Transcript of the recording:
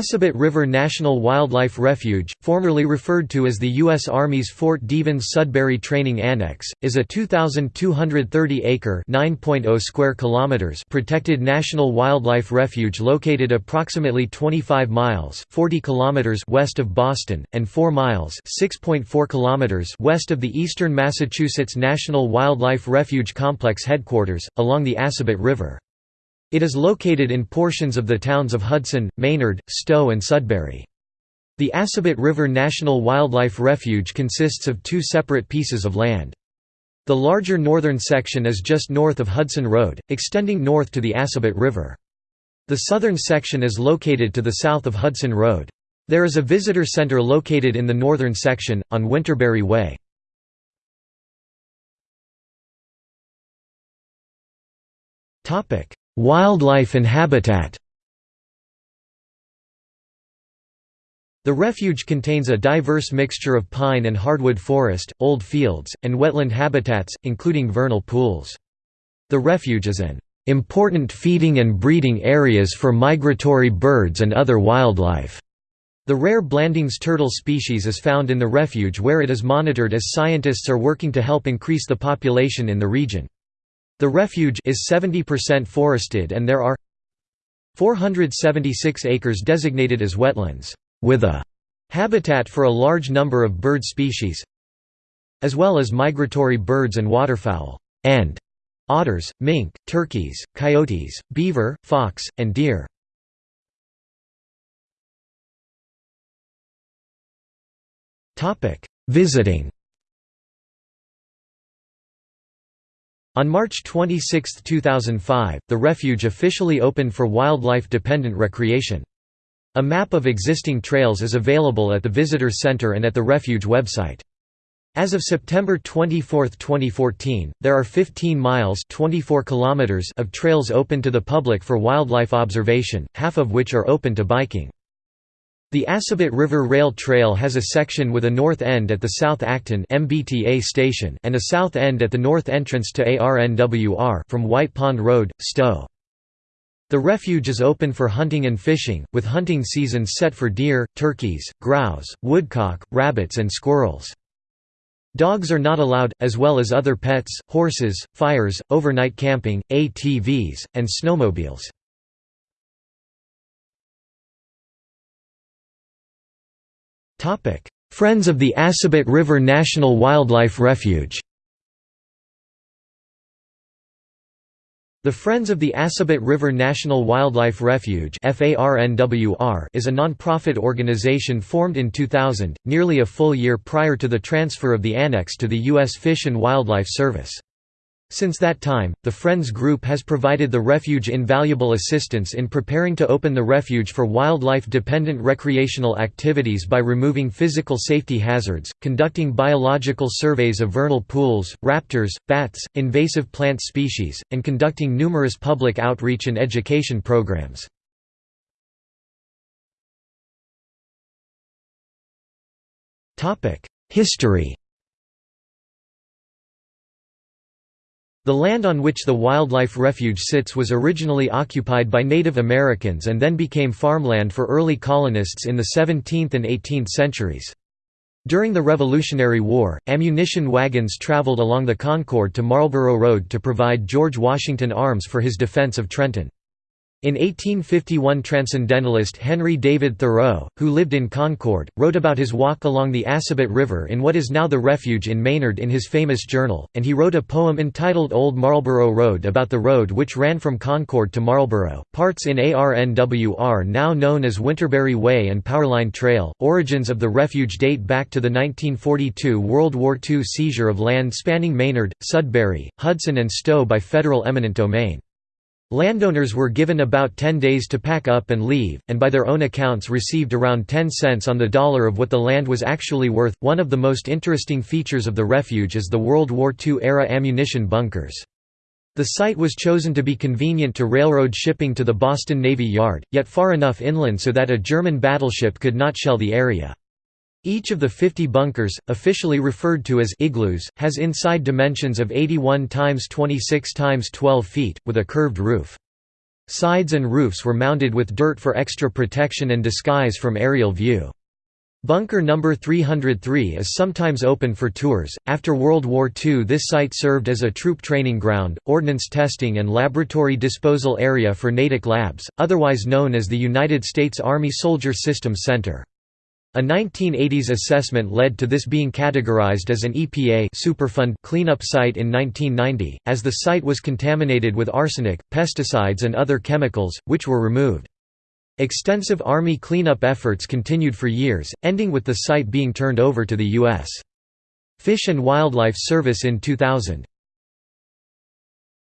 Assabet River National Wildlife Refuge, formerly referred to as the U.S. Army's Fort Devens Sudbury Training Annex, is a 2,230-acre (9.0 square kilometers) protected national wildlife refuge located approximately 25 miles (40 kilometers) west of Boston and 4 miles (6.4 kilometers) west of the Eastern Massachusetts National Wildlife Refuge Complex headquarters, along the Assabet River. It is located in portions of the towns of Hudson, Maynard, Stow and Sudbury. The Assabet River National Wildlife Refuge consists of two separate pieces of land. The larger northern section is just north of Hudson Road, extending north to the Assabet River. The southern section is located to the south of Hudson Road. There is a visitor center located in the northern section, on Winterberry Way. Wildlife and habitat The refuge contains a diverse mixture of pine and hardwood forest, old fields, and wetland habitats, including vernal pools. The refuge is an important feeding and breeding areas for migratory birds and other wildlife. The rare Blanding's turtle species is found in the refuge where it is monitored as scientists are working to help increase the population in the region. The refuge is 70% forested and there are 476 acres designated as wetlands, with a habitat for a large number of bird species, as well as migratory birds and waterfowl, and otters, mink, turkeys, coyotes, beaver, fox, and deer. Visiting On March 26, 2005, the refuge officially opened for wildlife-dependent recreation. A map of existing trails is available at the Visitor Center and at the refuge website. As of September 24, 2014, there are 15 miles 24 kilometers of trails open to the public for wildlife observation, half of which are open to biking. The Assabet River Rail Trail has a section with a north end at the South Acton MBTA station and a south end at the north entrance to ARNWR from White Pond Road, Stow. The refuge is open for hunting and fishing, with hunting seasons set for deer, turkeys, grouse, woodcock, rabbits and squirrels. Dogs are not allowed, as well as other pets, horses, fires, overnight camping, ATVs, and snowmobiles. Friends of the Assabet River National Wildlife Refuge The Friends of the Assabet River National Wildlife Refuge is a non-profit organization formed in 2000, nearly a full year prior to the transfer of the annex to the U.S. Fish and Wildlife Service. Since that time, the Friends Group has provided the refuge invaluable assistance in preparing to open the refuge for wildlife-dependent recreational activities by removing physical safety hazards, conducting biological surveys of vernal pools, raptors, bats, invasive plant species, and conducting numerous public outreach and education programs. History The land on which the wildlife refuge sits was originally occupied by Native Americans and then became farmland for early colonists in the 17th and 18th centuries. During the Revolutionary War, ammunition wagons traveled along the Concord to Marlborough Road to provide George Washington arms for his defense of Trenton. In 1851 transcendentalist Henry David Thoreau, who lived in Concord, wrote about his walk along the Assabet River in what is now the refuge in Maynard in his famous journal, and he wrote a poem entitled Old Marlborough Road about the road which ran from Concord to Marlborough, parts in ARNWR now known as Winterberry Way and Powerline Trail. Origins of the refuge date back to the 1942 World War II seizure of land spanning Maynard, Sudbury, Hudson and Stow by federal eminent domain. Landowners were given about 10 days to pack up and leave, and by their own accounts received around 10 cents on the dollar of what the land was actually worth. One of the most interesting features of the refuge is the World War II-era ammunition bunkers. The site was chosen to be convenient to railroad shipping to the Boston Navy Yard, yet far enough inland so that a German battleship could not shell the area. Each of the 50 bunkers, officially referred to as igloos, has inside dimensions of 81 x 26 x 12 feet, with a curved roof. Sides and roofs were mounted with dirt for extra protection and disguise from aerial view. Bunker number 303 is sometimes open for tours. After World War II, this site served as a troop training ground, ordnance testing, and laboratory disposal area for Natick Labs, otherwise known as the United States Army Soldier Systems Center. A 1980s assessment led to this being categorized as an EPA Superfund cleanup site in 1990, as the site was contaminated with arsenic, pesticides and other chemicals, which were removed. Extensive Army cleanup efforts continued for years, ending with the site being turned over to the U.S. Fish and Wildlife Service in 2000.